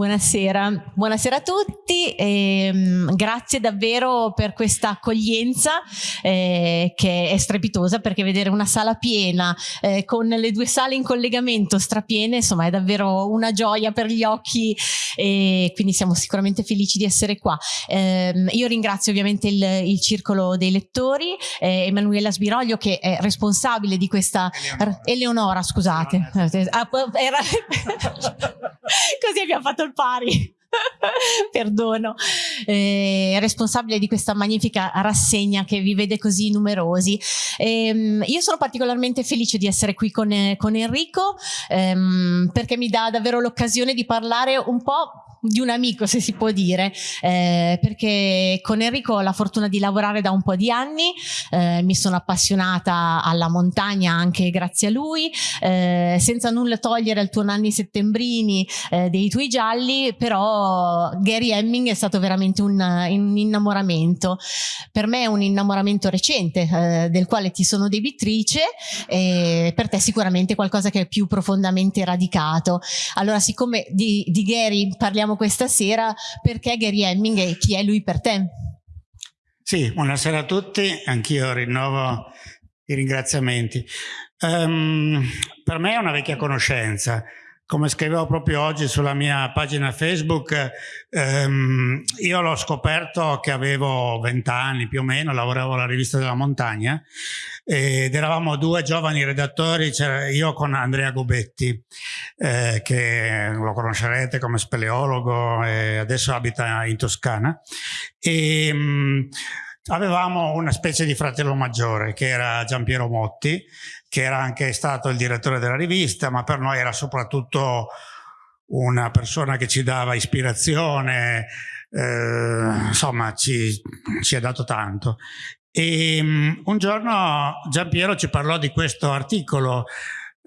Buonasera, buonasera a tutti e um, grazie davvero per questa accoglienza eh, che è strepitosa perché vedere una sala piena eh, con le due sale in collegamento strapiene insomma è davvero una gioia per gli occhi e quindi siamo sicuramente felici di essere qua. Eh, io ringrazio ovviamente il, il Circolo dei Lettori, eh, Emanuela Sbiroglio che è responsabile di questa... Eleonora, Eleonora scusate. Ah, era... Così abbiamo fatto il pari. perdono, eh, responsabile di questa magnifica rassegna che vi vede così numerosi. Eh, io sono particolarmente felice di essere qui con, con Enrico ehm, perché mi dà davvero l'occasione di parlare un po' di un amico se si può dire eh, perché con Enrico ho la fortuna di lavorare da un po' di anni eh, mi sono appassionata alla montagna anche grazie a lui eh, senza nulla togliere al tuo Nanni Settembrini eh, dei tuoi gialli però Gary Hemming è stato veramente un, un innamoramento. Per me è un innamoramento recente eh, del quale ti sono debitrice e per te sicuramente qualcosa che è più profondamente radicato. Allora siccome di, di Gary parliamo parliamo questa sera perché Gary Hemming e chi è lui per te. Sì, buonasera a tutti, anch'io rinnovo i ringraziamenti. Um, per me è una vecchia conoscenza, come scrivevo proprio oggi sulla mia pagina Facebook, ehm, io l'ho scoperto che avevo 20 anni più o meno, lavoravo alla rivista della montagna ed eravamo due giovani redattori, io con Andrea Gobetti, eh, che lo conoscerete come speleologo e adesso abita in Toscana. E, ehm, mh, avevamo una specie di fratello maggiore che era Giampiero Motti, che era anche stato il direttore della rivista, ma per noi era soprattutto una persona che ci dava ispirazione, eh, insomma ci, ci ha dato tanto. E um, un giorno Giampiero ci parlò di questo articolo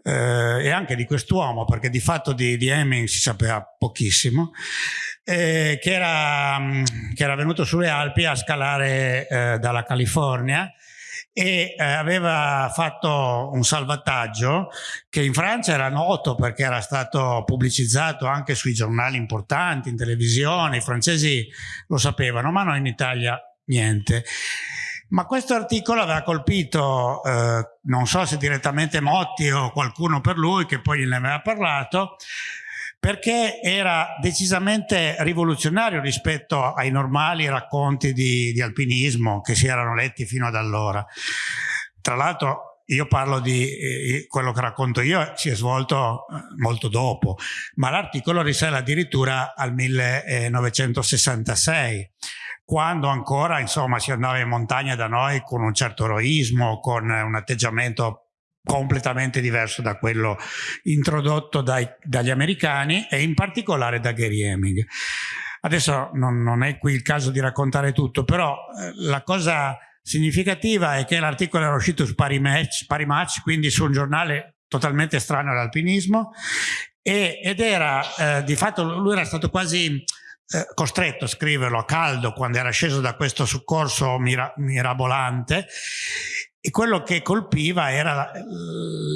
eh, e anche di quest'uomo, perché di fatto di, di Hemming si sapeva pochissimo, eh, che, era, mm, che, era, venuto sulle Alpi a scalare eh, dalla California e eh, aveva fatto un salvataggio che in Francia era noto perché era stato pubblicizzato anche sui giornali importanti, in televisione, i francesi lo sapevano, ma noi in Italia niente. Ma questo articolo aveva colpito, eh, non so se direttamente Motti o qualcuno per lui che poi ne aveva parlato, perché era decisamente rivoluzionario rispetto ai normali racconti di, di alpinismo che si erano letti fino ad allora. Tra l'altro io parlo di eh, quello che racconto io si è svolto eh, molto dopo, ma l'articolo risale addirittura al 1966, quando ancora insomma si andava in montagna da noi con un certo eroismo, con un atteggiamento completamente diverso da quello introdotto dai, dagli americani e in particolare da Gary Hemming. Adesso non, non, è qui il caso di raccontare tutto, però eh, la cosa significativa è che l'articolo era uscito su Pari Match, Pari Match, quindi su un giornale totalmente strano all'alpinismo ed era eh, di fatto lui era stato quasi eh, costretto a scriverlo a caldo quando era sceso da questo soccorso mira, mirabolante e quello che colpiva era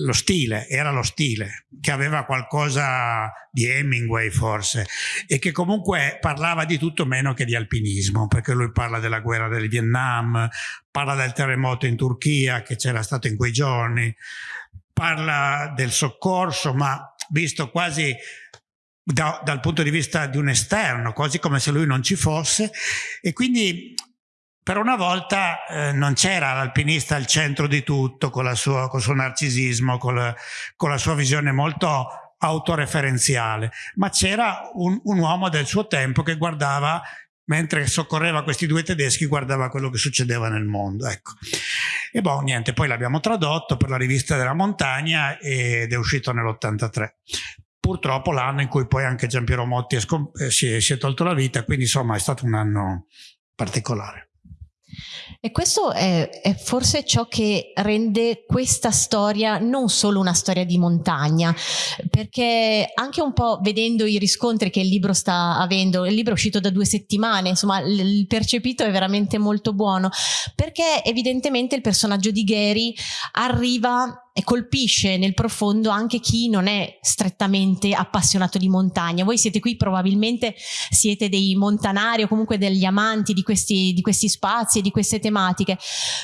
lo stile, era lo stile, che aveva qualcosa di Hemingway forse, e che comunque parlava di tutto meno che di alpinismo, perché lui parla della guerra del Vietnam, parla del terremoto in Turchia che c'era stato in quei giorni, parla del soccorso, ma visto quasi da, dal punto di vista di un esterno, quasi come se lui non ci fosse, e quindi per una volta eh, non c'era l'alpinista al centro di tutto con, sua, con il suo narcisismo, con la, con la, sua visione molto autoreferenziale, ma c'era un, un uomo del suo tempo che guardava mentre soccorreva questi due tedeschi guardava quello che succedeva nel mondo ecco. e boh niente poi l'abbiamo tradotto per la rivista della montagna ed è uscito nell'83 purtroppo l'anno in cui poi anche Giampiero Motti è eh, si, è, si è tolto la vita quindi insomma è stato un anno particolare e questo è, è, forse ciò che rende questa storia non solo una storia di montagna, perché anche un po' vedendo i riscontri che il libro sta avendo, il libro è uscito da due settimane, insomma il percepito è veramente molto buono, perché evidentemente il personaggio di Gary arriva colpisce nel profondo anche chi non è strettamente appassionato di montagna. Voi siete qui probabilmente siete dei montanari o comunque degli amanti di questi, di questi spazi e di queste tematiche,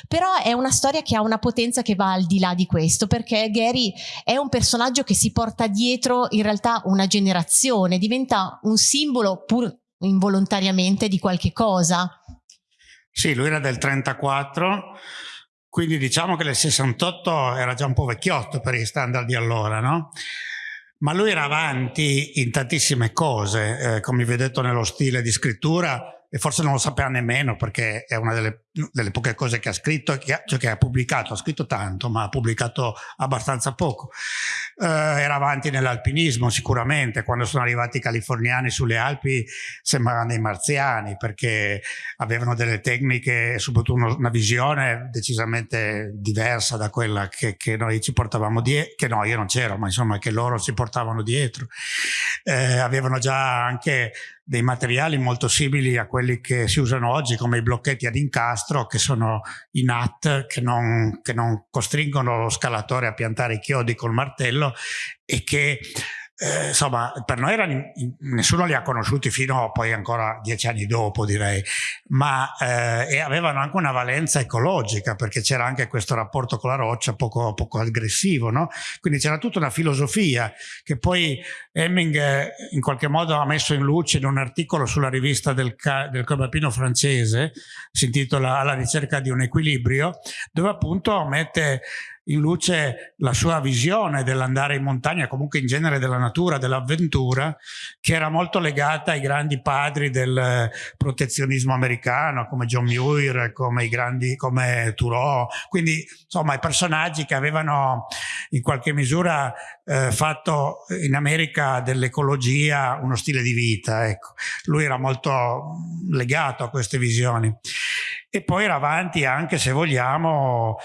però è una storia che ha una potenza che va al di là di questo perché Gary è un personaggio che si porta dietro in realtà una generazione, diventa un simbolo pur involontariamente di qualche cosa. Sì, lui era del 34, quindi diciamo che nel 68 era già un po' vecchiotto per gli standard di allora, no? Ma lui era avanti in tantissime cose, eh, come vi ho detto nello stile di scrittura, e forse non lo sapeva nemmeno perché è una delle, delle poche cose che ha scritto, che ha, cioè che ha pubblicato, ha scritto tanto ma ha pubblicato abbastanza poco. Eh, era avanti nell'alpinismo sicuramente, quando sono arrivati i californiani sulle Alpi sembravano dei marziani perché avevano delle tecniche e soprattutto uno, una visione decisamente diversa da quella che, che noi ci portavamo dietro, che no io non c'ero ma insomma che loro si portavano dietro. Eh, avevano già anche dei materiali molto simili a quelli che si usano oggi come i blocchetti ad incastro che sono i NAT che non, che non costringono lo scalatore a piantare i chiodi col martello e che eh, insomma, per noi erano, nessuno li ha conosciuti fino a poi ancora dieci anni dopo, direi, ma eh, avevano anche una valenza ecologica perché c'era anche questo rapporto con la roccia poco, poco aggressivo, no? Quindi c'era tutta una filosofia che poi Hemming eh, in qualche modo ha messo in luce in un articolo sulla rivista del, del Club francese, si intitola Alla ricerca di un equilibrio, dove appunto mette in luce la sua visione dell'andare in montagna, comunque in genere della natura, dell'avventura, che era molto legata ai grandi padri del protezionismo americano, come John Muir, come i grandi, come Thoreau, quindi insomma i personaggi che avevano in qualche misura eh, fatto in America dell'ecologia uno stile di vita, ecco. Lui era molto legato a queste visioni. E poi era avanti anche, se vogliamo,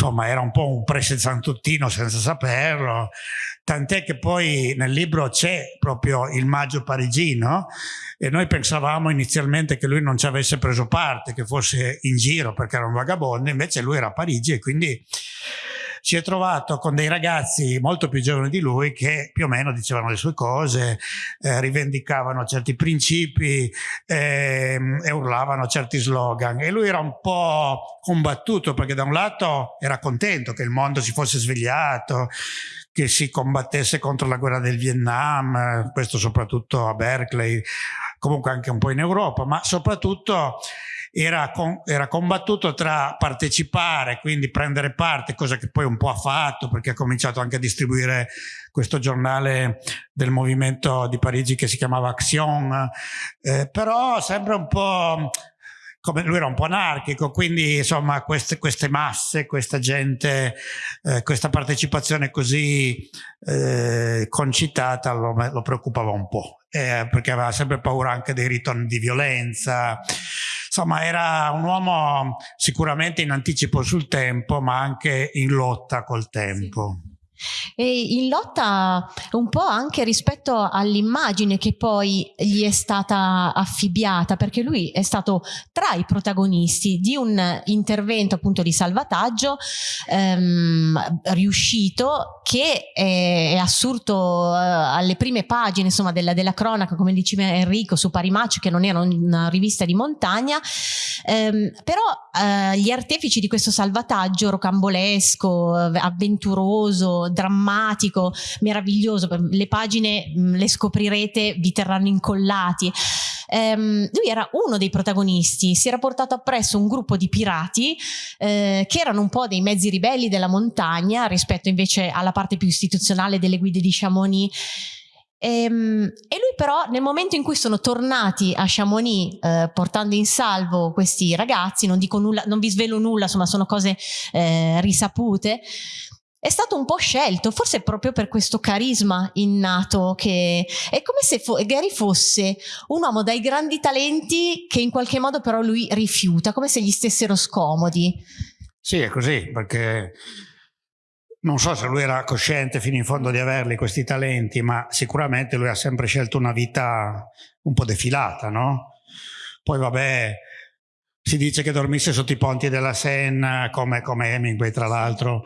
insomma era un po' un presenzantuttino senza saperlo, tant'è che poi nel libro c'è proprio il maggio parigino e noi pensavamo inizialmente che lui non ci avesse preso parte, che fosse in giro perché era un vagabondo, invece lui era a Parigi e quindi si è trovato con dei ragazzi molto più giovani di lui che più o meno dicevano le sue cose, eh, rivendicavano certi principi eh, e urlavano certi slogan. E lui era un po' combattuto perché da un lato era contento che il mondo si fosse svegliato, che si combattesse contro la guerra del Vietnam, questo soprattutto a Berkeley, comunque anche un po' in Europa, ma soprattutto era, con, era, combattuto tra partecipare, quindi prendere parte, cosa che poi un po' ha fatto perché ha cominciato anche a distribuire questo giornale del movimento di Parigi che si chiamava Action, eh, però sempre un po' come lui era un po' anarchico, quindi insomma queste, queste masse, questa gente, eh, questa partecipazione così eh, concitata lo, lo, preoccupava un po', eh, perché aveva sempre paura anche dei ritorni di violenza, insomma era un uomo sicuramente in anticipo sul tempo ma anche in lotta col tempo. Sì. E in lotta un po' anche rispetto all'immagine che poi gli è stata affibbiata, perché lui è stato tra i protagonisti di un intervento appunto di salvataggio ehm, riuscito che è, è assurdo eh, alle prime pagine insomma della, della, cronaca, come diceva Enrico, su Parimacio, che non era una rivista di montagna, ehm, però eh, gli artefici di questo salvataggio rocambolesco, avventuroso, drammatico, meraviglioso, le pagine mm, le scoprirete, vi terranno incollati. Um, lui era uno dei protagonisti, si era portato appresso un gruppo di pirati eh, che erano un po' dei mezzi ribelli della montagna rispetto invece alla parte più istituzionale delle guide di Chamonix. Ehm, e, lui però nel momento in cui sono tornati a Chamonix eh, portando in salvo questi ragazzi, non dico nulla, non vi svelo nulla, insomma sono cose eh, risapute, è stato un po' scelto, forse proprio per questo carisma innato che è come se fo Gary fosse un uomo dai grandi talenti che in qualche modo però lui rifiuta, come se gli stessero scomodi. Sì, è così, perché non so se lui era cosciente fino in fondo di averli questi talenti, ma sicuramente lui ha sempre scelto una vita un po' defilata, no? Poi vabbè, si dice che dormisse sotto i ponti della Senna, come, come Hemingway tra l'altro,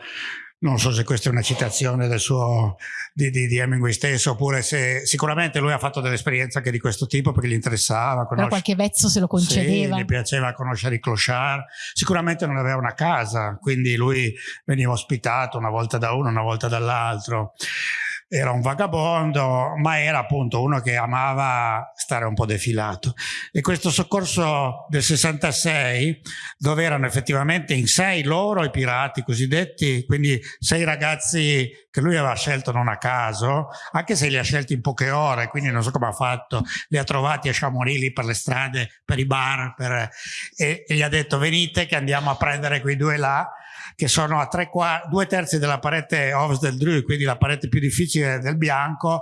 non so se questa è una citazione del suo, di, di, di Hemingway stesso oppure se sicuramente lui ha fatto delle esperienze anche di questo tipo perché gli interessava conoscere, però qualche vezzo se lo concedeva. Sì, gli piaceva conoscere i clochard. Sicuramente non aveva una casa quindi lui veniva ospitato una volta da uno una volta dall'altro era un vagabondo, ma era appunto uno che amava stare un po' defilato. E questo soccorso del 66, dove erano effettivamente in sei loro i pirati cosiddetti, quindi sei ragazzi che lui aveva scelto non a caso, anche se li ha scelti in poche ore, quindi non so come ha fatto, li ha trovati a Chamonix lì per le strade, per i bar, per, e, e gli ha detto venite che andiamo a prendere quei due là, che sono a tre quarti, due terzi della parete ovest del Dru, quindi la parete più difficile del bianco,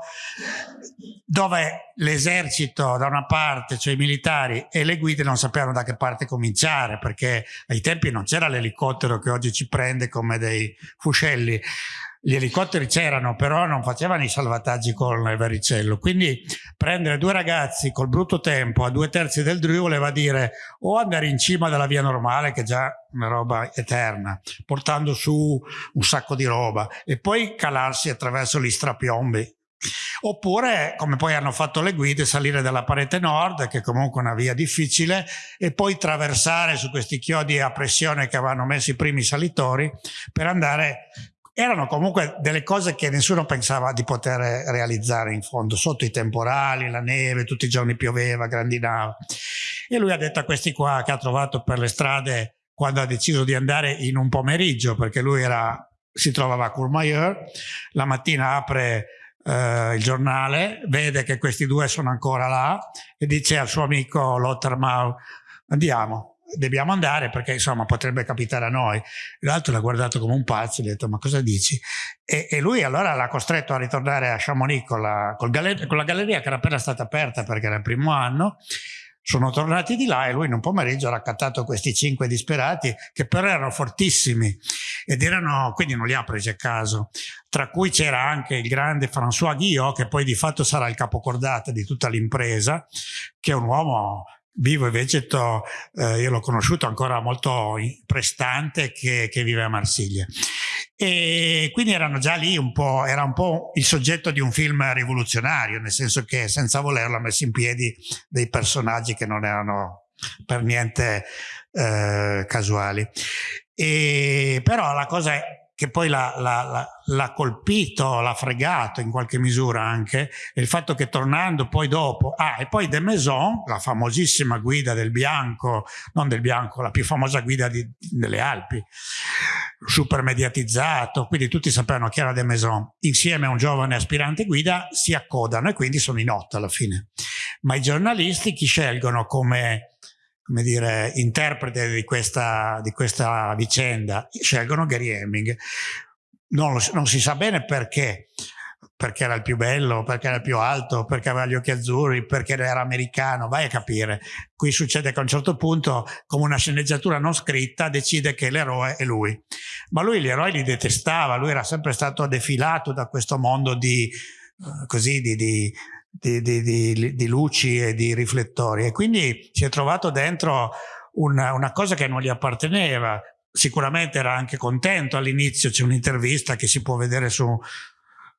dove l'esercito da una parte, cioè i militari e le guide non sapevano da che parte cominciare, perché ai tempi non c'era l'elicottero che oggi ci prende come dei fuscelli gli elicotteri c'erano, però non facevano i salvataggi con il vericello. Quindi prendere due ragazzi col brutto tempo a due terzi del Dru voleva dire o andare in cima della via normale, che è già una roba eterna, portando su un sacco di roba, e poi calarsi attraverso gli strapiombi. Oppure, come poi hanno fatto le guide, salire dalla parete nord, che è comunque una via difficile, e poi traversare su questi chiodi a pressione che avevano messo i primi salitori per andare erano comunque delle cose che nessuno pensava di poter realizzare in fondo, sotto i temporali, la neve, tutti i giorni pioveva, grandinava. E lui ha detto a questi qua che ha trovato per le strade quando ha deciso di andare in un pomeriggio, perché lui era, si trovava a Courmayeur, la mattina apre eh, il giornale, vede che questi due sono ancora là e dice al suo amico Lottermau, andiamo, dobbiamo andare perché insomma potrebbe capitare a noi. L'altro l'ha guardato come un pazzo e gli ha detto ma cosa dici? E, e lui allora l'ha costretto a ritornare a Chamonix con la, con, la galleria che era appena stata aperta perché era il primo anno sono tornati di là e lui in un pomeriggio ha raccattato questi cinque disperati che però erano fortissimi ed erano, quindi non li ha presi a caso, tra cui c'era anche il grande François Guillot che poi di fatto sarà il capocordata di tutta l'impresa, che è un uomo vivo e vegeto, eh, io l'ho conosciuto ancora molto prestante che, che, vive a Marsiglia. E quindi erano già lì un po', era un po' il soggetto di un film rivoluzionario, nel senso che senza volerlo ha messo in piedi dei personaggi che non erano per niente eh, casuali. E, però la cosa che poi l'ha colpito, l'ha fregato in qualche misura anche, il fatto che tornando poi dopo, ah e poi De Maison, la famosissima guida del bianco, non del bianco, la più famosa guida di, delle Alpi, super mediatizzato, quindi tutti sapevano chi era De Maison, insieme a un giovane aspirante guida si accodano e quindi sono in otto alla fine. Ma i giornalisti chi scelgono come come dire, interprete di questa, di questa vicenda, scelgono Gary Hemming. Non, non, si sa bene perché, perché era il più bello, perché era il più alto, perché aveva gli occhi azzurri, perché era americano, vai a capire. Qui succede che a un certo punto, come una sceneggiatura non scritta, decide che l'eroe è lui. Ma lui gli eroi li detestava, lui era sempre stato defilato da questo mondo di, uh, così, di, di di, di, di, di, luci e di riflettori e quindi si è trovato dentro una, una cosa che non gli apparteneva. Sicuramente era anche contento all'inizio, c'è un'intervista che si può vedere su,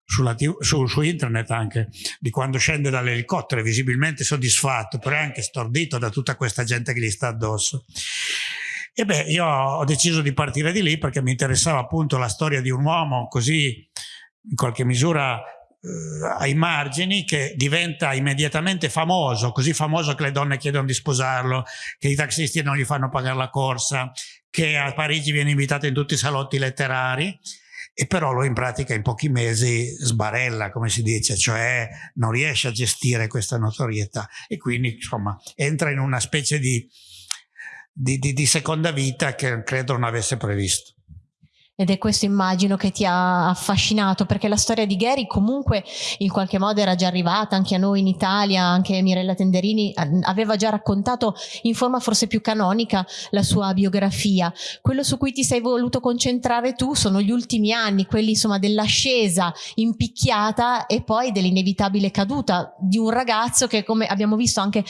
TV, su, su, internet anche, di quando scende dall'elicottero, visibilmente soddisfatto, però è anche stordito da tutta questa gente che gli sta addosso. E beh, io ho deciso di partire di lì perché mi interessava appunto la storia di un uomo così in qualche misura ai margini che diventa immediatamente famoso, così famoso che le donne chiedono di sposarlo, che i taxisti non gli fanno pagare la corsa, che a Parigi viene invitato in tutti i salotti letterari e però lui in pratica in pochi mesi sbarella, come si dice, cioè non riesce a gestire questa notorietà e quindi insomma entra in una specie di, di, di, di seconda vita che credo non avesse previsto. Ed è questo immagino che ti ha affascinato perché la storia di Gary comunque in qualche modo era già arrivata anche a noi in Italia, anche Mirella Tenderini aveva già raccontato in forma forse più canonica la sua biografia. Quello su cui ti sei voluto concentrare tu sono gli ultimi anni, quelli insomma dell'ascesa impicchiata e poi dell'inevitabile caduta di un ragazzo che come abbiamo visto anche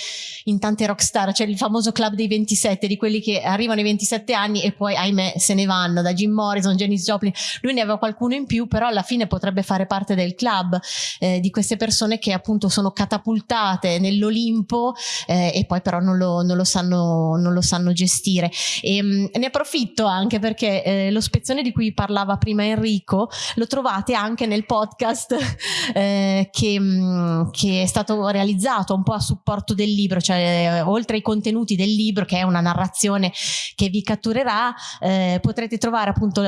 in tante rockstar, cioè il famoso club dei 27, di quelli che arrivano ai 27 anni e poi ahimè se ne vanno da Jim Morrison Harrison, Janis Joplin, lui ne aveva qualcuno in più, però alla fine potrebbe fare parte del club eh, di queste persone che appunto sono catapultate nell'Olimpo eh, e poi però non lo, non lo, sanno, non lo sanno gestire. E, mh, mm, ne approfitto anche perché eh, lo spezzone di cui parlava prima Enrico lo trovate anche nel podcast eh, che, mh, mm, che, è stato realizzato un po' a supporto del libro, cioè oltre ai contenuti del libro che è una narrazione che vi catturerà, eh, potrete trovare appunto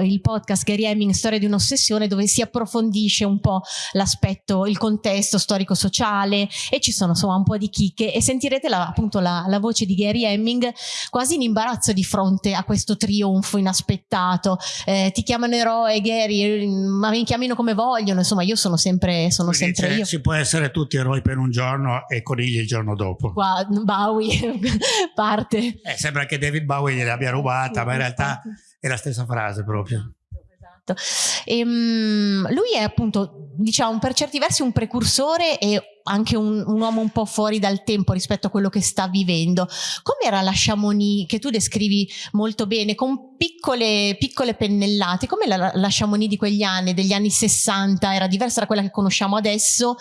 il podcast Gary Hemming Storia di un'ossessione dove si approfondisce un po' l'aspetto, il contesto storico-sociale e ci sono insomma un po' di chicche e sentirete la, appunto la, la voce di Gary Hemming quasi in imbarazzo di fronte a questo trionfo inaspettato. Eh, ti chiamano eroe Gary, ma mi chiamino come vogliono, insomma io sono sempre, sono sempre io. Si può essere tutti eroi per un giorno e conigli il giorno dopo. Qua Bowie parte. Eh, sembra che David Bowie gliel'abbia rubata, sì, ma in realtà è la stessa frase proprio. Esatto. E, um, lui è appunto, diciamo, per certi versi un precursore e anche un, un, uomo un po' fuori dal tempo rispetto a quello che sta vivendo. Com'era la Chamonix che tu descrivi molto bene, con piccole, piccole pennellate? Come la, la Chamonix di quegli anni, degli anni 60? Era diversa da quella che conosciamo adesso,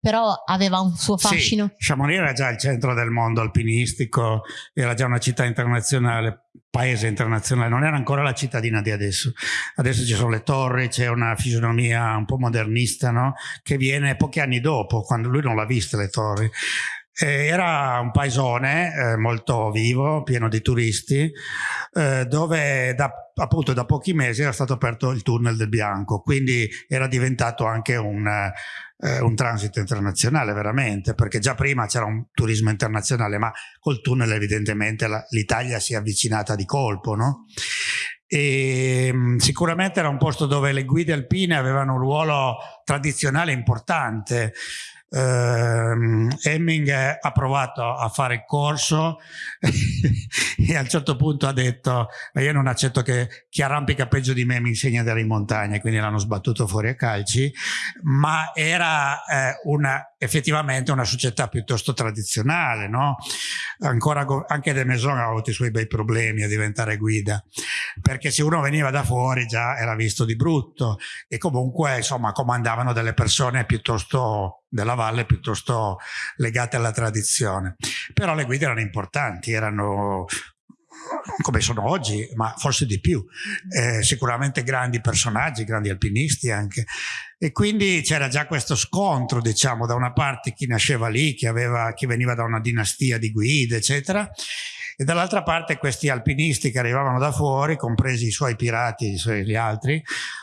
però aveva un suo fascino. Sì, Chamonix era già il centro del mondo alpinistico, era già una città internazionale paese internazionale, non era ancora la cittadina di adesso. Adesso ci sono le torri, c'è una fisionomia un po' modernista, no? che viene pochi anni dopo, quando lui non l'ha vista le torri. Eh, era un paesone eh, molto vivo, pieno di turisti, eh, dove da, appunto da pochi mesi era stato aperto il tunnel del Bianco, quindi era diventato anche un, eh, un transito internazionale veramente, perché già prima c'era un turismo internazionale, ma col tunnel evidentemente l'Italia si è avvicinata di colpo, no? E, mm, sicuramente era un posto dove le guide alpine avevano un ruolo tradizionale importante Uh, Hemming ha provato a fare il corso e a un certo punto ha detto ma io non accetto che chi arrampica peggio di me mi insegni ad andare in montagna quindi l'hanno sbattuto fuori a calci ma era eh, una, effettivamente una società piuttosto tradizionale no? ancora anche De Maison ha avuto i suoi bei problemi a diventare guida perché se uno veniva da fuori già era visto di brutto e comunque insomma comandavano delle persone piuttosto della valle piuttosto legate alla tradizione. Però le guide erano importanti, erano come sono oggi, ma forse di più, eh, sicuramente grandi personaggi, grandi alpinisti anche. E quindi c'era già questo scontro, diciamo, da una parte chi nasceva lì, chi, aveva, chi veniva da una dinastia di guide, eccetera, e dall'altra parte questi alpinisti che arrivavano da fuori, compresi i suoi pirati e gli altri,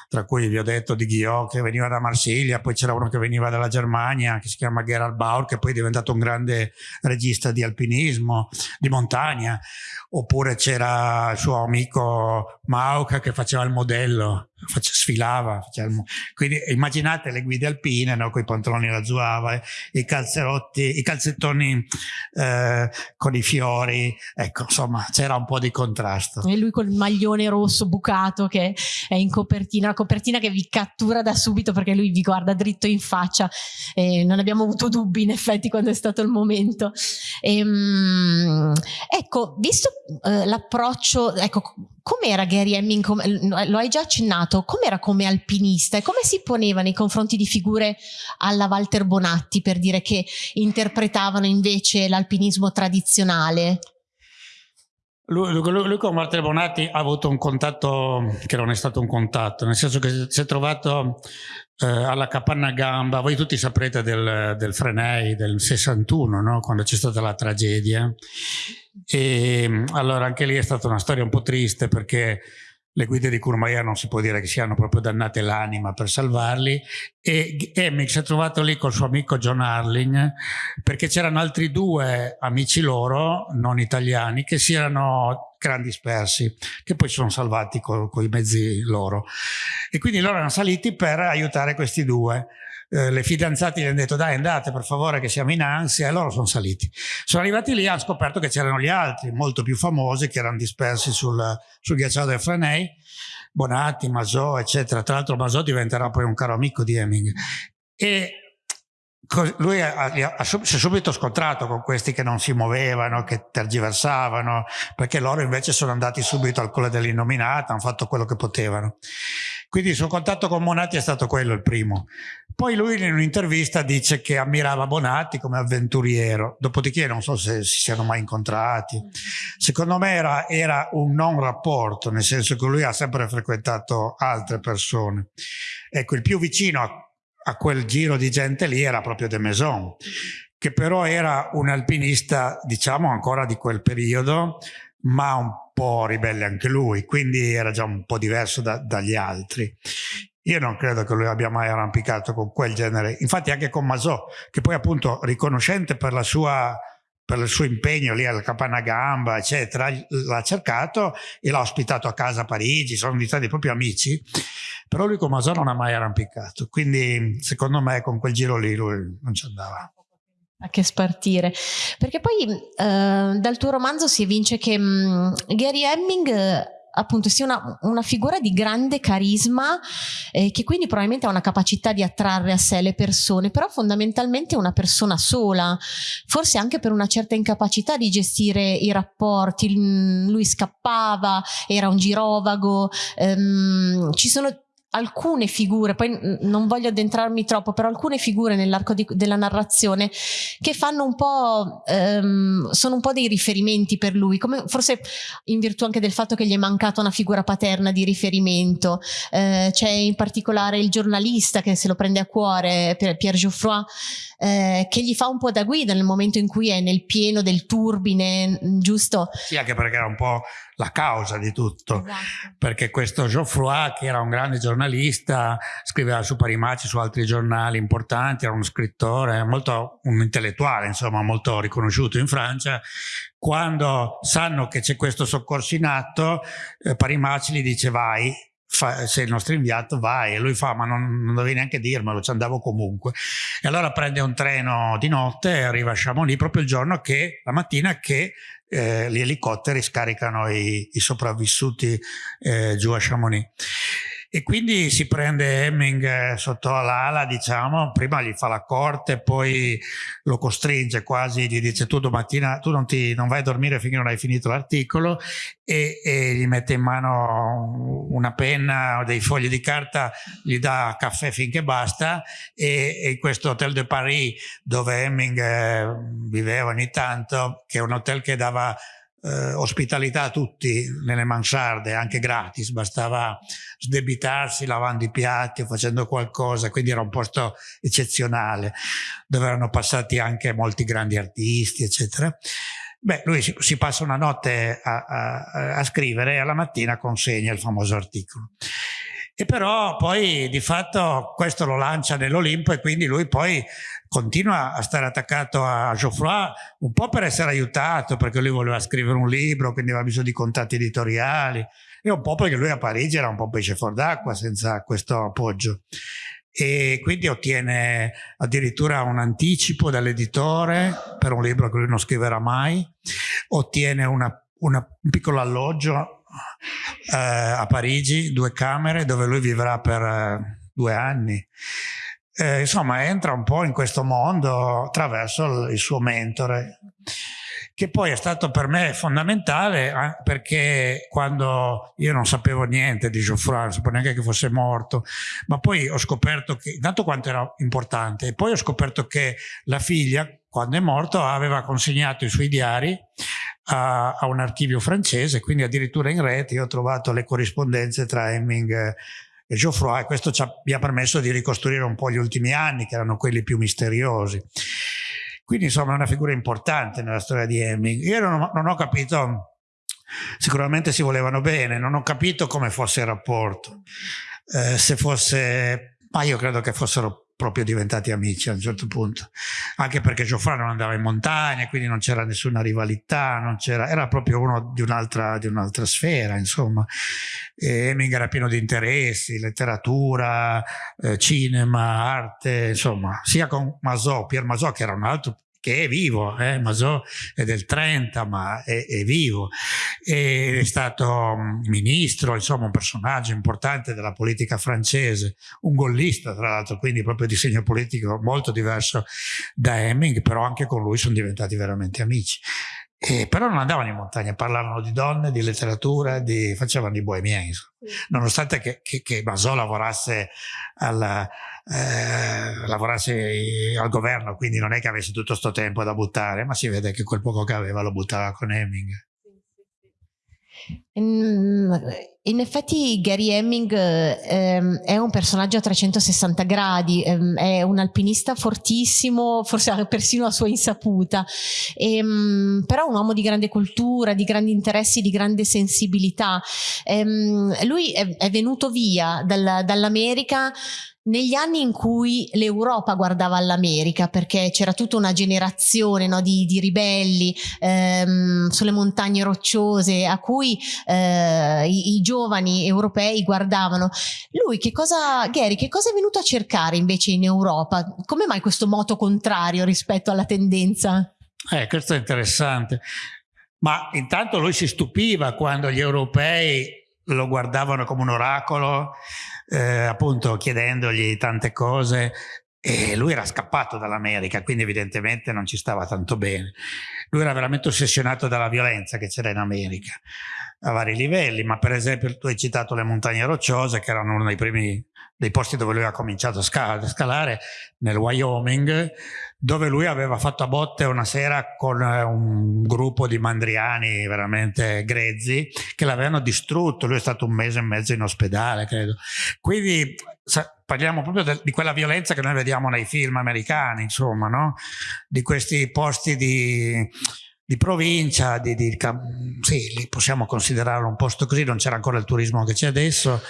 tra cui vi ho detto di Ghiot che veniva da Marsiglia, poi c'era uno che veniva dalla Germania che si chiama Gerald Bauer che poi è diventato un grande regista di alpinismo, di montagna, oppure c'era il suo amico Mauca che faceva il modello, sfilava, faceva il, quindi immaginate le guide alpine no, con i pantaloni da zuava, i calzerotti, i calzettoni eh, con i fiori, ecco insomma c'era un po' di contrasto. E lui col maglione rosso bucato che è in copertina copertina che vi cattura da subito perché lui vi guarda dritto in faccia e non abbiamo avuto dubbi in effetti quando è stato il momento. E, um, ecco, visto uh, l'approccio, ecco, com'era Gary Hemming, lo hai già accennato, com'era come alpinista e come si poneva nei confronti di figure alla Walter Bonatti per dire che interpretavano invece l'alpinismo tradizionale? Lui, lui, lui, con Walter Bonatti ha avuto un contatto che non è stato un contatto, nel senso che si è trovato eh, alla capanna gamba, voi tutti saprete del, del Frenei del 61, no? quando c'è stata la tragedia. E allora anche lì è stata una storia un po' triste perché le guide di Kurmaya non si può dire che siano proprio dannate l'anima per salvarli e Emmett si è trovato lì col suo amico John Harling perché c'erano altri due amici loro, non italiani, che si erano erano dispersi, che poi sono salvati con i mezzi loro. E quindi loro erano saliti per aiutare questi due. Eh, le fidanzate gli hanno detto dai andate per favore che siamo in ansia e loro sono saliti. Sono arrivati lì e hanno scoperto che c'erano gli altri molto più famosi che erano dispersi sul, sul ghiacciaio del Frenei, Bonatti, Masò eccetera. Tra l'altro Masò diventerà poi un caro amico di Heming. E lui si è subito scontrato con questi che non si muovevano, che tergiversavano, perché loro invece sono andati subito al collo dell'innominata, hanno fatto quello che potevano. Quindi il suo contatto con Monati è stato quello il primo. Poi lui in un'intervista dice che ammirava Bonatti come avventuriero, dopodiché non so se si siano mai incontrati. Secondo me era, era un non rapporto, nel senso che lui ha sempre frequentato altre persone. Ecco, il più vicino a a quel giro di gente lì era proprio De Maison, che però era un alpinista, diciamo, ancora di quel periodo, ma un po' ribelle anche lui, quindi era già un po' diverso da, dagli altri. Io non credo che lui abbia mai arrampicato con quel genere, infatti anche con Masò, che poi appunto riconoscente per la sua per il suo impegno lì al Capanagamba, eccetera, l'ha cercato e l'ha ospitato a casa a Parigi, sono diventati proprio amici, però lui con Masò non ha mai arrampicato, quindi secondo me con quel giro lì lui non ci andava. A che spartire. Perché poi eh, dal tuo romanzo si evince che mh, Gary Hemming appunto sia una, una figura di grande carisma eh, che quindi probabilmente ha una capacità di attrarre a sé le persone, però fondamentalmente è una persona sola, forse anche per una certa incapacità di gestire i rapporti, lui scappava, era un girovago, ehm, ci sono alcune figure, poi non voglio addentrarmi troppo, però alcune figure nell'arco della narrazione che fanno un po', ehm, sono un po' dei riferimenti per lui, come forse in virtù anche del fatto che gli è mancata una figura paterna di riferimento. Eh, C'è in particolare il giornalista che se lo prende a cuore, Pierre Geoffroy, eh, che gli fa un po' da guida nel momento in cui è nel pieno del turbine, giusto? Sì, anche perché era un po' la causa di tutto, esatto. perché questo Geoffroy, che era un grande giornalista, scriveva su Parimaci, su altri giornali importanti, era uno scrittore, molto, un intellettuale, insomma, molto riconosciuto in Francia, quando sanno che c'è questo soccorso in atto, eh, Parimaci gli dice vai, Fa, sei il nostro inviato, vai. E lui fa, ma non, non dovevi neanche dirmelo, ci andavo comunque. E allora prende un treno di notte e arriva a Chamonix proprio il giorno che, la mattina che eh, gli elicotteri scaricano i, i sopravvissuti eh, giù a Chamonix. E quindi si prende Hemming eh, sotto l'ala, diciamo, prima gli fa la corte, poi lo costringe quasi, gli dice tu domattina tu non, ti, non vai a dormire finché non hai finito l'articolo e, e, gli mette in mano una penna o dei fogli di carta, gli dà caffè finché basta e, e in questo Hotel de Paris dove Hemming eh, viveva ogni tanto, che è un hotel che dava eh, ospitalità a tutti nelle mansarde, anche gratis, bastava sdebitarsi lavando i piatti o facendo qualcosa, quindi era un posto eccezionale, dove erano passati anche molti grandi artisti, eccetera. Beh, lui si, si passa una notte a, a, a scrivere e alla mattina consegna il famoso articolo. E però poi di fatto questo lo lancia nell'Olimpo e quindi lui poi continua a stare attaccato a Geoffroy un po' per essere aiutato perché lui voleva scrivere un libro quindi aveva bisogno di contatti editoriali e un po' perché lui a Parigi era un po' pesce fuor d'acqua senza questo appoggio e quindi ottiene addirittura un anticipo dall'editore per un libro che lui non scriverà mai ottiene una, una, un piccolo alloggio eh, a Parigi, due camere dove lui vivrà per eh, due anni. Eh, insomma, entra un po' in questo mondo attraverso il, suo mentore che poi è stato per me fondamentale eh, perché quando io non sapevo niente di Geoffroy, non sapevo neanche che fosse morto, ma poi ho scoperto che, intanto quanto era importante, e poi ho scoperto che la figlia, quando è morto, aveva consegnato i suoi diari a, a un archivio francese, quindi addirittura in rete io ho trovato le corrispondenze tra Hemming e Geoffroy e questo ci ha, mi ha permesso di ricostruire un po' gli ultimi anni che erano quelli più misteriosi. Quindi insomma è una figura importante nella storia di Hemming. Io non, non ho capito, sicuramente si volevano bene, non ho capito come fosse il rapporto, eh, se fosse, ma io credo che fossero proprio diventati amici a un certo punto, anche perché Geoffroy non andava in montagna, quindi non c'era nessuna rivalità, non era proprio uno di un'altra un sfera, insomma. E Heming era pieno di interessi, letteratura, eh, cinema, arte, insomma, sia con Masò, Pier Masò, che era un altro che è vivo, eh? Mazot è del 30 ma è, è vivo, e è stato mm, ministro, insomma un personaggio importante della politica francese, un gollista tra l'altro, quindi proprio di segno politico molto diverso da Hemming, però anche con lui sono diventati veramente amici. Eh, però non andavano in montagna, parlavano di donne, di letteratura, di, facevano i bohemieni, nonostante che, che, che Masò lavorasse, alla, eh, lavorasse al governo, quindi non è che avesse tutto questo tempo da buttare, ma si vede che quel poco che aveva lo buttava con Heming. In effetti Gary Hemming ehm, è un personaggio a 360 gradi, ehm, è un alpinista fortissimo, forse persino a sua insaputa, ehm, però un uomo di grande cultura, di grandi interessi, di grande sensibilità. Ehm, lui è, è, venuto via dal, dall'America negli anni in cui l'Europa guardava all'America, perché c'era tutta una generazione no, di, di, ribelli ehm, sulle montagne rocciose a cui eh, i, i, giovani europei guardavano. Lui, che cosa, Gary, che cosa è venuto a cercare invece in Europa? Come mai questo moto contrario rispetto alla tendenza? Eh, questo è interessante. Ma intanto lui si stupiva quando gli europei lo guardavano come un oracolo eh, appunto chiedendogli tante cose e lui era scappato dall'America, quindi evidentemente non ci stava tanto bene. Lui era veramente ossessionato dalla violenza che c'era in America a vari livelli, ma per esempio tu hai citato le montagne rocciose che erano uno dei primi dei posti dove lui ha cominciato a scalare, nel Wyoming, dove lui aveva fatto a botte una sera con eh, un gruppo di mandriani veramente grezzi che l'avevano distrutto, lui è stato un mese e mezzo in ospedale, credo. Quindi parliamo proprio di quella violenza che noi vediamo nei film americani, insomma, no? Di questi posti di di provincia, di, di, sì, possiamo considerarlo un posto così, non c'era ancora il turismo che c'è adesso,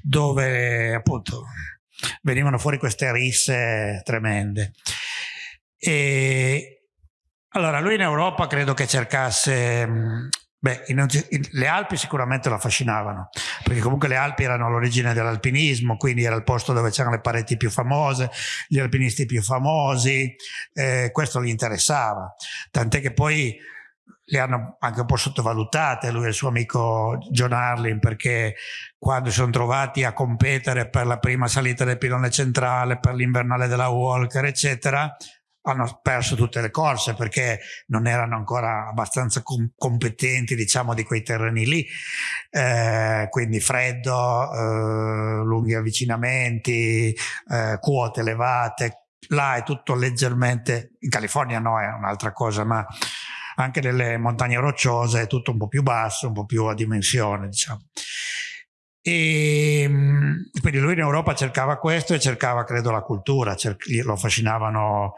dove appunto venivano fuori queste risse tremende. E allora lui in Europa credo che cercasse Beh, le Alpi sicuramente lo affascinavano, perché comunque le Alpi erano l'origine dell'alpinismo, quindi era il posto dove c'erano le pareti più famose, gli alpinisti più famosi, eh, questo gli interessava, tant'è che poi le hanno anche un po' sottovalutate lui e il suo amico John Arlin perché quando si sono trovati a competere per la prima salita del pilone centrale, per l'invernale della Walker, eccetera, hanno perso tutte le corse perché non erano ancora abbastanza com competenti diciamo di quei terreni lì. Eh, quindi freddo eh, lunghi avvicinamenti eh, quote elevate. Là è tutto leggermente in California no è un'altra cosa ma anche nelle montagne rocciose è tutto un po' più basso un po' più a dimensione diciamo. E ehm, quindi lui in Europa cercava questo e cercava, credo, la cultura, lo affascinavano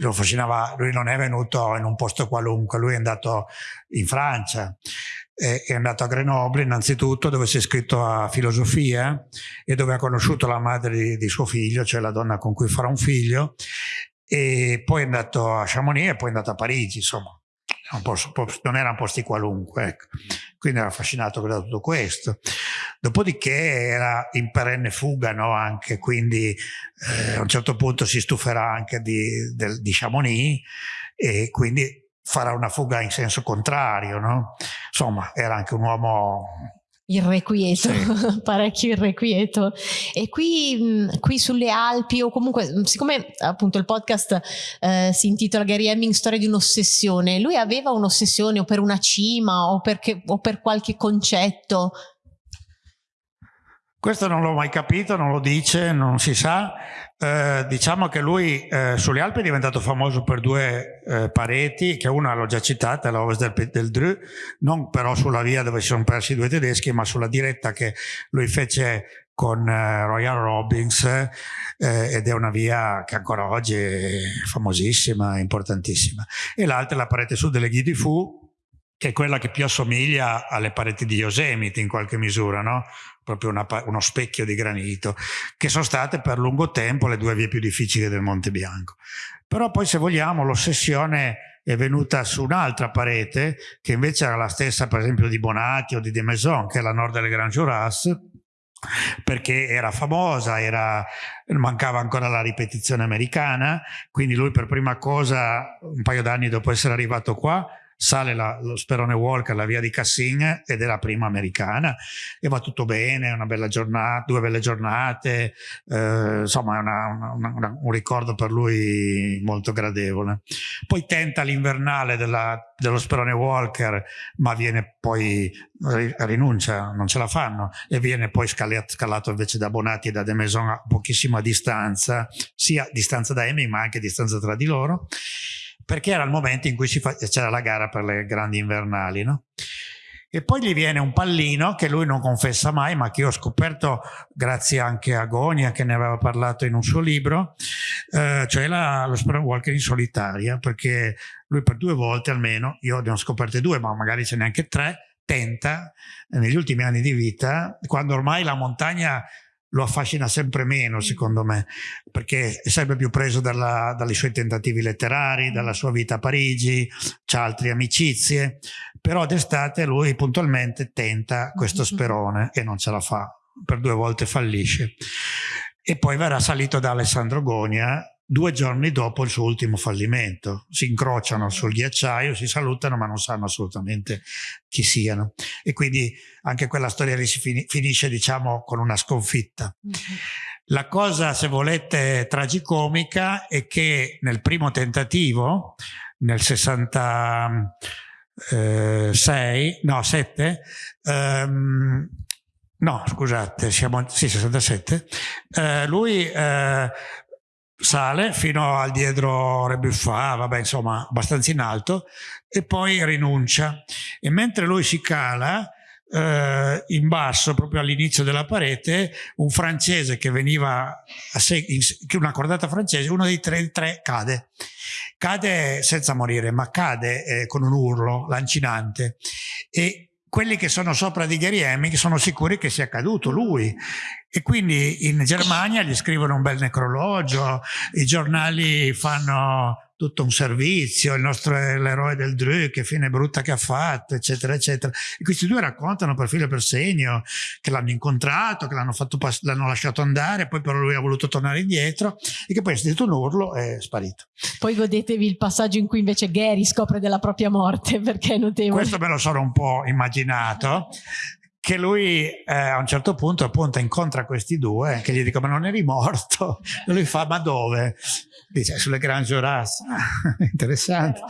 lo affascinava, lui non è venuto in un posto qualunque, lui è andato in Francia, è andato a Grenoble innanzitutto dove si è iscritto a filosofia e dove ha conosciuto la madre di, di, suo figlio, cioè la donna con cui farà un figlio, e poi è andato a Chamonix e poi è andato a Parigi, insomma posto, non erano posti qualunque, ecco. quindi era affascinato da tutto questo. Dopodiché era in perenne fuga no? anche, quindi eh, a un certo punto si stuferà anche di, del, di Chamonix e quindi farà una fuga in senso contrario. No? Insomma, era anche un uomo irrequieto, sì. parecchio irrequieto. E qui, qui, sulle Alpi, o comunque, siccome appunto il podcast eh, si intitola Gary Hemming Storia di un'ossessione, lui aveva un'ossessione o per una cima o, perché, o per qualche concetto questo non l'ho mai capito, non lo dice, non si sa. Eh, diciamo che lui eh, sulle Alpi è diventato famoso per due eh, pareti, che una l'ho già citata, la Ovest del, del Dru, non però sulla via dove si sono persi i due tedeschi, ma sulla diretta che lui fece con eh, Royal Robbins eh, ed è una via che ancora oggi è famosissima, importantissima. E l'altra è la parete sud delle Ghi di Fu, che è quella che più assomiglia alle pareti di Yosemite in qualche misura, no? proprio una, uno specchio di granito, che sono state per lungo tempo le due vie più difficili del Monte Bianco. Però poi se vogliamo l'ossessione è venuta su un'altra parete, che invece era la stessa per esempio di Bonatti o di De Maison, che è la nord delle Grand Jurasse, perché era famosa, era, mancava ancora la ripetizione americana, quindi lui per prima cosa, un paio d'anni dopo essere arrivato qua, sale la, lo Sperone Walker, la via di Cassin ed è la prima americana e va tutto bene, una bella giornata, due belle giornate, eh, insomma è una, una, una, un ricordo per lui molto gradevole. Poi tenta l'invernale dello Sperone Walker ma viene poi, rinuncia, non ce la fanno e viene poi scalato, invece da Bonatti e da De Maison a pochissima distanza, sia distanza da Amy ma anche distanza tra di loro perché era il momento in cui c'era la gara per le grandi invernali. No? E poi gli viene un pallino che lui non confessa mai, ma che io ho scoperto grazie anche a Gonia, che ne aveva parlato in un suo libro, eh, cioè la, lo Walker in solitaria, perché lui per due volte almeno, io ne ho scoperte due, ma magari ce n'è anche tre, tenta negli ultimi anni di vita, quando ormai la montagna lo affascina sempre meno mm. secondo me perché è sempre più preso dalla, dai suoi tentativi letterari, mm. dalla sua vita a Parigi, ha altre amicizie, però d'estate lui puntualmente tenta questo mm-hmm. sperone e non ce la fa, per due volte fallisce. E poi verrà salito da Alessandro Gonia due giorni dopo il suo ultimo fallimento. Si incrociano sul ghiacciaio, si salutano ma non sanno assolutamente chi siano. E quindi anche quella storia lì si finisce diciamo con una sconfitta. Mm -hmm. La cosa, se volete, tragicomica è che nel primo tentativo, nel 66, no 7, ehm, no scusate, siamo, sì 67, eh, lui eh, sale fino al dietro Rebuffat, vabbè insomma abbastanza in alto, e poi rinuncia. E mentre lui si cala, eh, in basso, proprio all'inizio della parete, un francese che veniva, a una cordata francese, uno dei tre, tre cade. Cade senza morire, ma cade eh, con un urlo lancinante. E quelli che sono sopra di Gary Hemming sono sicuri che sia caduto lui. E quindi in Germania gli scrivono un bel necrologio, i giornali fanno tutto un servizio, il nostro l'eroe del Dru, che fine brutta che ha fatto, eccetera, eccetera. E questi due raccontano per filo e per segno che l'hanno incontrato, che l'hanno lasciato andare, poi però lui ha voluto tornare indietro e che poi ha sentito un urlo e è sparito. Poi godetevi il passaggio in cui invece Gary scopre della propria morte, perché è notevole. Questo me lo sono un po' immaginato che lui eh, a un certo punto appunto incontra questi due che gli dicono ma non eri morto? E lui fa ma dove? dice sulle Grand Jurassic. Ah, interessante.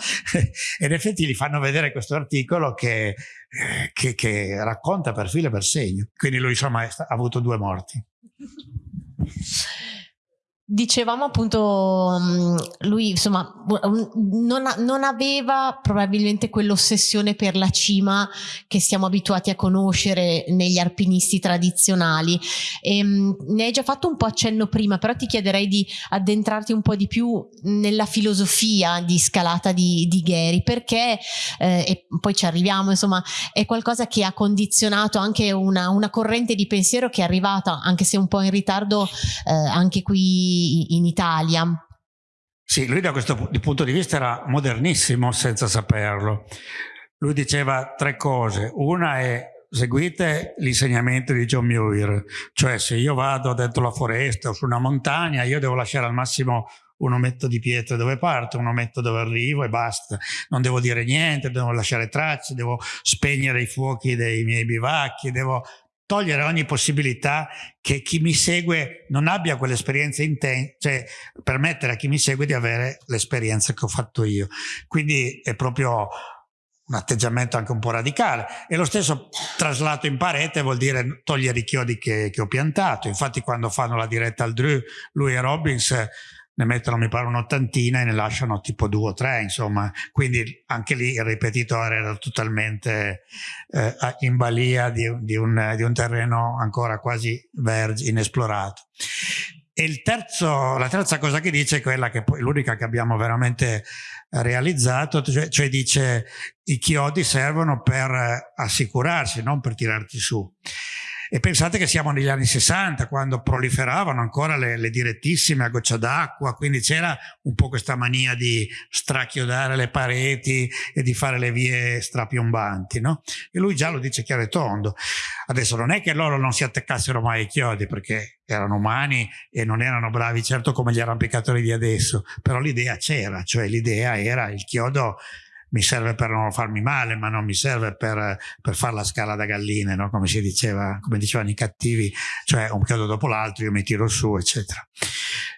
E in effetti gli fanno vedere questo articolo che, eh, che, che racconta per filo e per segno. Quindi lui insomma ha avuto due morti Dicevamo appunto, lui insomma non, non aveva probabilmente quell'ossessione per la cima che siamo abituati a conoscere negli alpinisti tradizionali. E, ne hai già fatto un po' accenno prima, però ti chiederei di addentrarti un po' di più nella filosofia di scalata di, di Gary, perché, eh, e poi ci arriviamo, insomma, è qualcosa che ha condizionato anche una, una corrente di pensiero che è arrivata, anche se un po' in ritardo, eh, anche qui in Italia. Sì, lui da questo punto di vista era modernissimo senza saperlo. Lui diceva tre cose. Una è seguite l'insegnamento di John Muir, cioè se io vado dentro la foresta o su una montagna io devo lasciare al massimo un ometto di pietre dove parto, un ometto dove arrivo e basta. Non devo dire niente, devo lasciare tracce, devo spegnere i fuochi dei miei bivacchi, devo togliere ogni possibilità che chi mi segue non abbia quell'esperienza intensa, cioè permettere a chi mi segue di avere l'esperienza che ho fatto io. Quindi è proprio un atteggiamento anche un po' radicale e lo stesso traslato in parete vuol dire togliere i chiodi che, che ho piantato infatti quando fanno la diretta al Drew lui e Robbins ne mettono mi pare un'ottantina e ne lasciano tipo due o tre insomma quindi anche lì il ripetitore era totalmente eh, in balia di, di, un, di un terreno ancora quasi vergine, inesplorato e terzo, la terza cosa che dice è quella che poi l'unica che abbiamo veramente realizzato, cioè, cioè, dice i chiodi servono per assicurarsi, non per tirarti su. E pensate che siamo negli anni 60, quando proliferavano ancora le, le direttissime a goccia d'acqua, quindi c'era un po' questa mania di strachiodare le pareti e di fare le vie strapiombanti, no? E lui già lo dice chiaro e tondo. Adesso non è che loro non si attaccassero mai ai chiodi, perché erano umani e non erano bravi certo come gli arrampicatori di adesso, però l'idea c'era, cioè l'idea era il chiodo mi serve per non farmi male, ma non mi serve per, per fare la scala da galline, no? come si diceva, come dicevano i cattivi, cioè un chiodo dopo l'altro, io mi tiro su, eccetera.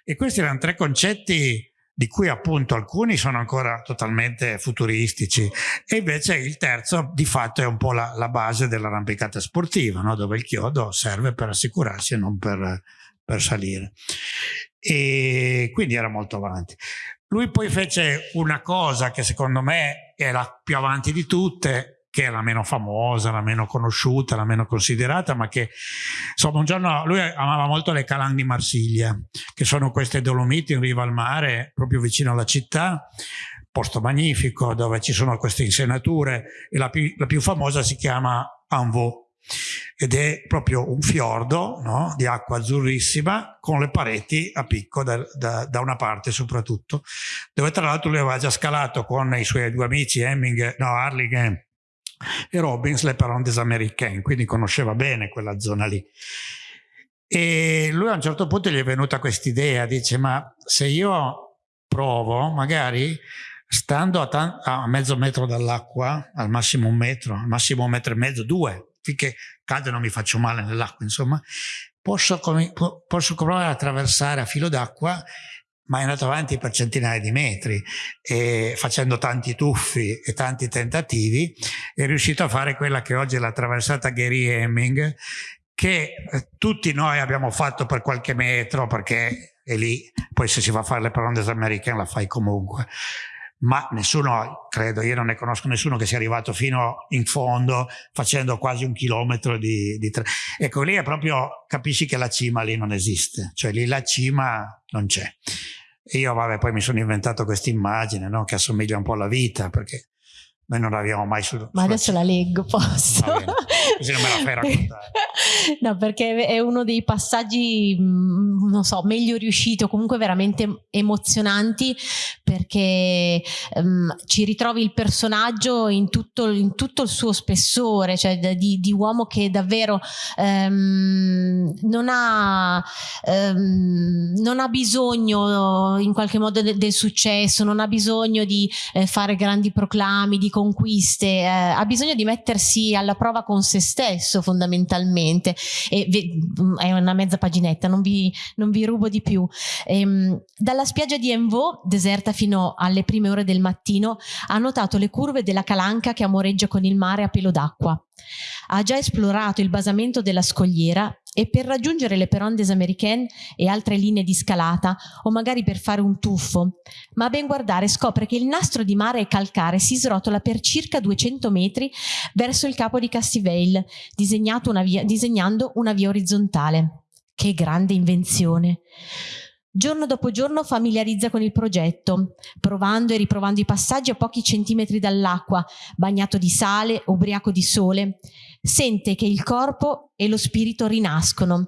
E questi erano tre concetti di cui appunto alcuni sono ancora totalmente futuristici e invece il terzo di fatto è un po' la, la base dell'arrampicata sportiva, no? dove il chiodo serve per assicurarsi e non per, per salire. E quindi era molto avanti. Lui poi fece una cosa che secondo me è la più avanti di tutte, che è la meno famosa, la meno conosciuta, la meno considerata, ma che insomma un giorno lui amava molto le Calang di Marsiglia, che sono queste Dolomiti in riva al mare, proprio vicino alla città, posto magnifico dove ci sono queste insenature e la più, la più famosa si chiama Anvaux ed è proprio un fiordo no? di acqua azzurrissima con le pareti a picco da, da, da, una parte soprattutto dove tra l'altro lui aveva già scalato con i suoi due amici Hemming, no, Harling e Robbins le Perondes Americaine quindi conosceva bene quella zona lì e lui a un certo punto gli è venuta questa idea dice ma se io provo magari stando a, a mezzo metro dall'acqua al massimo un metro al massimo un metro e mezzo due finché cade non mi faccio male nell'acqua, insomma, posso, posso provare a attraversare a filo d'acqua ma è andato avanti per centinaia di metri e facendo tanti tuffi e tanti tentativi è riuscito a fare quella che oggi è la traversata Gary Hemming che eh, tutti noi abbiamo fatto per qualche metro perché è lì, poi se si va a fare le Perondes americane la fai comunque ma nessuno, credo, io non ne conosco nessuno che sia arrivato fino in fondo facendo quasi un chilometro di, di tre. Ecco, lì è proprio, capisci che la cima lì non esiste, cioè lì la cima non c'è. Io, vabbè, poi mi sono inventato questa immagine, no? Che assomiglia un po' alla vita, perché noi non l'abbiamo mai su. Ma adesso la leggo, posso? Così non me la fai raccontare. no, perché è uno dei passaggi, mm, non so, meglio riusciti o comunque veramente emozionanti perché um, ci ritrovi il personaggio in tutto, in tutto, il suo spessore, cioè di, di uomo che davvero um, non, ha, um, non ha bisogno in qualche modo de, del successo, non ha bisogno di eh, fare grandi proclami, di conquiste, eh, ha bisogno di mettersi alla prova con se stesso fondamentalmente. E è una mezza paginetta non vi, non vi rubo di più. Ehm, dalla spiaggia di Envaux deserta fino alle prime ore del mattino ha notato le curve della calanca che amoreggia con il mare a pelo d'acqua ha già esplorato il basamento della scogliera e per raggiungere le Perondes Americaine e altre linee di scalata o magari per fare un tuffo, ma a ben guardare scopre che il nastro di mare e calcare si srotola per circa 200 metri verso il capo di Castiveil, una via, disegnando una via orizzontale. Che grande invenzione! Giorno dopo giorno familiarizza con il progetto, provando e riprovando i passaggi a pochi centimetri dall'acqua, bagnato di sale, ubriaco di sole. Sente che il corpo e lo spirito rinascono.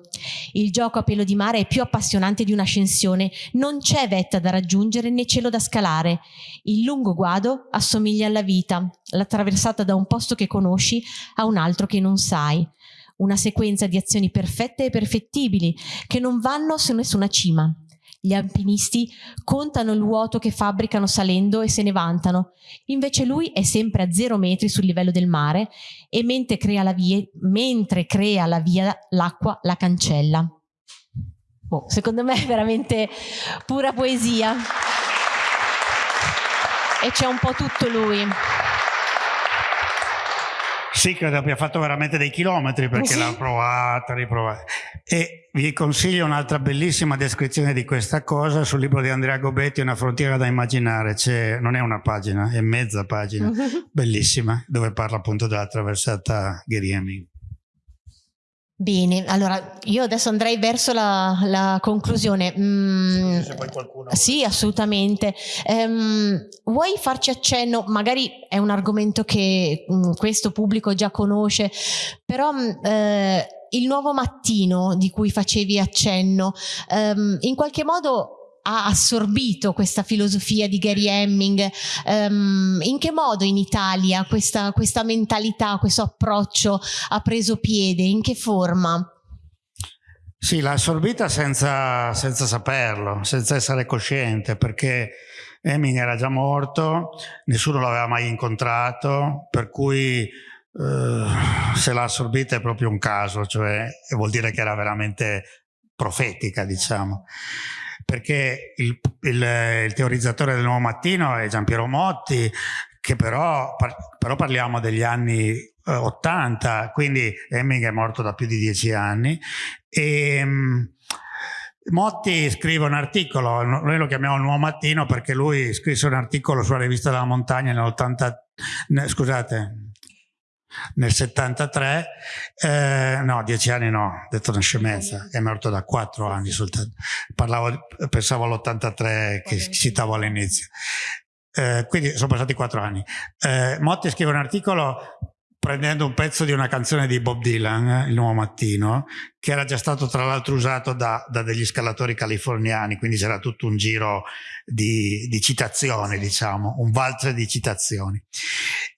Il gioco a pelo di mare è più appassionante di un'ascensione, non c'è vetta da raggiungere né cielo da scalare. Il lungo guado assomiglia alla vita, l'attraversata da un posto che conosci a un altro che non sai. Una sequenza di azioni perfette e perfettibili che non vanno su nessuna cima. Gli alpinisti contano il vuoto che fabbricano salendo e se ne vantano. Invece lui è sempre a zero metri sul livello del mare e mentre crea la via, mentre crea la via, l'acqua la cancella. Oh, secondo me è veramente pura poesia. E c'è un po' tutto lui. Sì, credo abbia fatto veramente dei chilometri perché sì. l'ha provata, riprovata. E vi consiglio un'altra bellissima descrizione di questa cosa sul libro di Andrea Gobetti, Una frontiera da immaginare. non è una pagina, è mezza pagina, bellissima, dove parla appunto della traversata Gheriemi. Bene, allora io adesso andrei verso la, la conclusione. Mm, se poi qualcuno sì, assolutamente. Um, vuoi farci accenno? Magari è un argomento che um, questo pubblico già conosce, però um, eh, il nuovo mattino di cui facevi accenno, um, in qualche modo ha assorbito questa filosofia di Gary Hemming? Um, in che modo in Italia questa, questa mentalità, questo approccio ha preso piede? In che forma? Sì, l'ha assorbita senza, senza, saperlo, senza essere cosciente, perché Hemming era già morto, nessuno l'aveva mai incontrato, per cui eh, se l'ha assorbita è proprio un caso, cioè vuol dire che era veramente profetica, diciamo perché il, il, il teorizzatore del Nuovo Mattino è Giampiero Motti, che però, però parliamo degli anni eh, 80, quindi Hemming è morto da più di dieci anni. E, um, Motti scrive un articolo, noi lo chiamiamo Nuovo Mattino perché lui scrisse un articolo sulla rivista della montagna nell'80, scusate, nel 73, eh, no, dieci anni no, ho detto una scemenza, è morto da quattro anni soltanto, Parlavo, pensavo all'83 che citavo all'inizio. Eh, quindi sono passati quattro anni. Eh, Motti scrive un articolo prendendo un pezzo di una canzone di Bob Dylan, eh, Il Nuovo Mattino, che era già stato tra l'altro usato da, da, degli scalatori californiani, quindi c'era tutto un giro di, di citazioni, diciamo, un valzer di citazioni.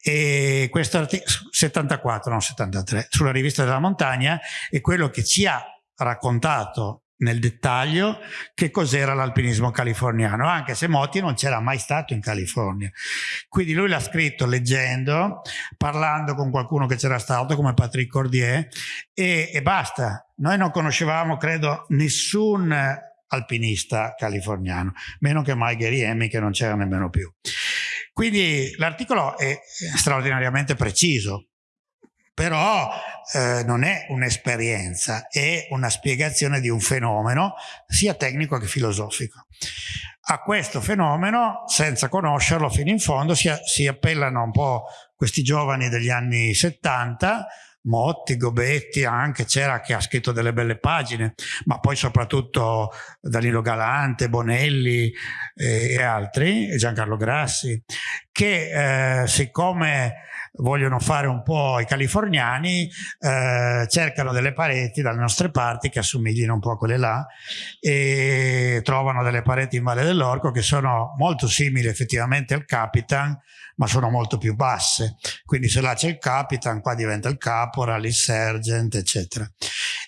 E questo articolo, 74, non 73, sulla rivista della montagna, è quello che ci ha raccontato nel dettaglio che cos'era l'alpinismo californiano, anche se Motti non c'era mai stato in California. Quindi lui l'ha scritto leggendo, parlando con qualcuno che c'era stato come Patrick Cordier e, e basta. Noi non conoscevamo, credo, nessun alpinista californiano, meno che mai Gary Hemmy che non c'era nemmeno più. Quindi l'articolo è straordinariamente preciso, però eh, non è un'esperienza, è una spiegazione di un fenomeno sia tecnico che filosofico. A questo fenomeno, senza conoscerlo fino in fondo, si, si appellano un po' questi giovani degli anni 70, Motti, Gobetti anche, c'era che ha scritto delle belle pagine, ma poi soprattutto Danilo Galante, Bonelli eh, e altri, Giancarlo Grassi, che eh, siccome vogliono fare un po' i californiani, eh, cercano delle pareti dalle nostre parti che assomiglino un po' a quelle là e trovano delle pareti in Valle dell'Orco che sono molto simili effettivamente al Capitan, ma sono molto più basse. Quindi se là c'è il Capitan, qua diventa il Caporal, il Sergeant, eccetera.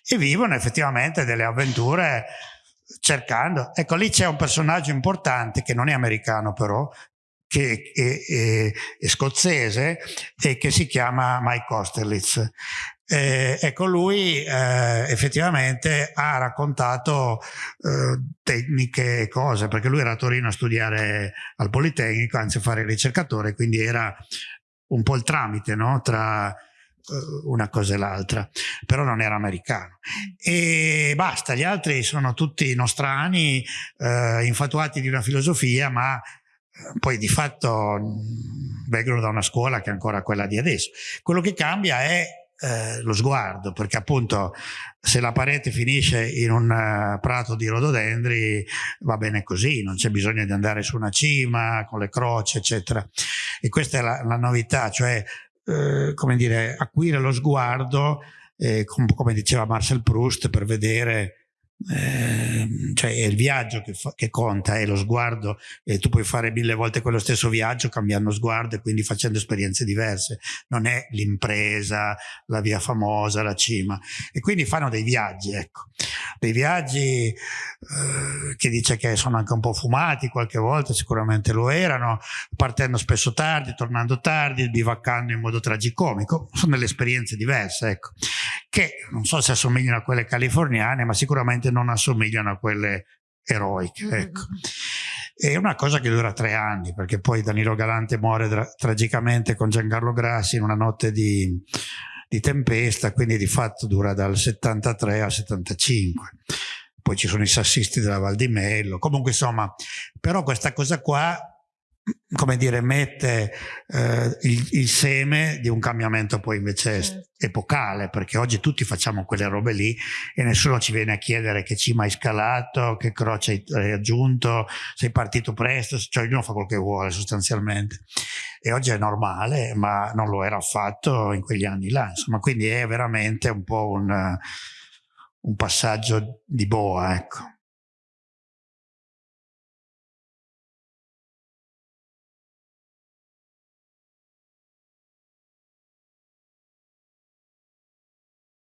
E vivono effettivamente delle avventure cercando. Ecco, lì c'è un personaggio importante che non è americano però, che è, è, è, scozzese e che si chiama Mike Osterlitz. Eh, ecco, lui eh, effettivamente ha raccontato eh, tecniche e cose, perché lui era a Torino a studiare al Politecnico, anzi a fare ricercatore, quindi era un po' il tramite no? tra eh, una cosa e l'altra, però non era americano. E basta, gli altri sono tutti nostrani, eh, infatuati di una filosofia, ma poi di fatto vengono da una scuola che è ancora quella di adesso. Quello che cambia è eh, lo sguardo, perché appunto se la parete finisce in un uh, prato di rododendri va bene così, non c'è bisogno di andare su una cima con le croci, eccetera. E questa è la, la novità, cioè eh, come dire, acuire lo sguardo, eh, com come diceva Marcel Proust, per vedere eh, cioè è il viaggio che, che, conta, è lo sguardo e tu puoi fare mille volte quello stesso viaggio cambiando sguardo e quindi facendo esperienze diverse, non è l'impresa, la via famosa, la cima. E quindi fanno dei viaggi, ecco, dei viaggi eh, che dice che sono anche un po' fumati qualche volta, sicuramente lo erano, partendo spesso tardi, tornando tardi, bivaccando in modo tragicomico, sono delle esperienze diverse, ecco, che non so se assomigliano a quelle californiane, ma sicuramente non assomigliano a quelle eroiche. Mm, ecco. È una cosa che dura tre anni, perché poi Danilo Galante muore tra tragicamente con Giancarlo Grassi in una notte di, di tempesta, quindi di fatto dura dal 73 al 75 poi ci sono i sassisti della Val di Mello, comunque insomma, però questa cosa qua come dire, mette eh, il, il, seme di un cambiamento poi invece certo. epocale, perché oggi tutti facciamo quelle robe lì e nessuno ci viene a chiedere che cima hai scalato, che croce hai raggiunto, sei partito presto, cioè ognuno fa quello che vuole sostanzialmente. e oggi è normale, ma non lo era affatto in quegli anni là. Insomma, quindi è veramente un po' un, un passaggio di boa, ecco.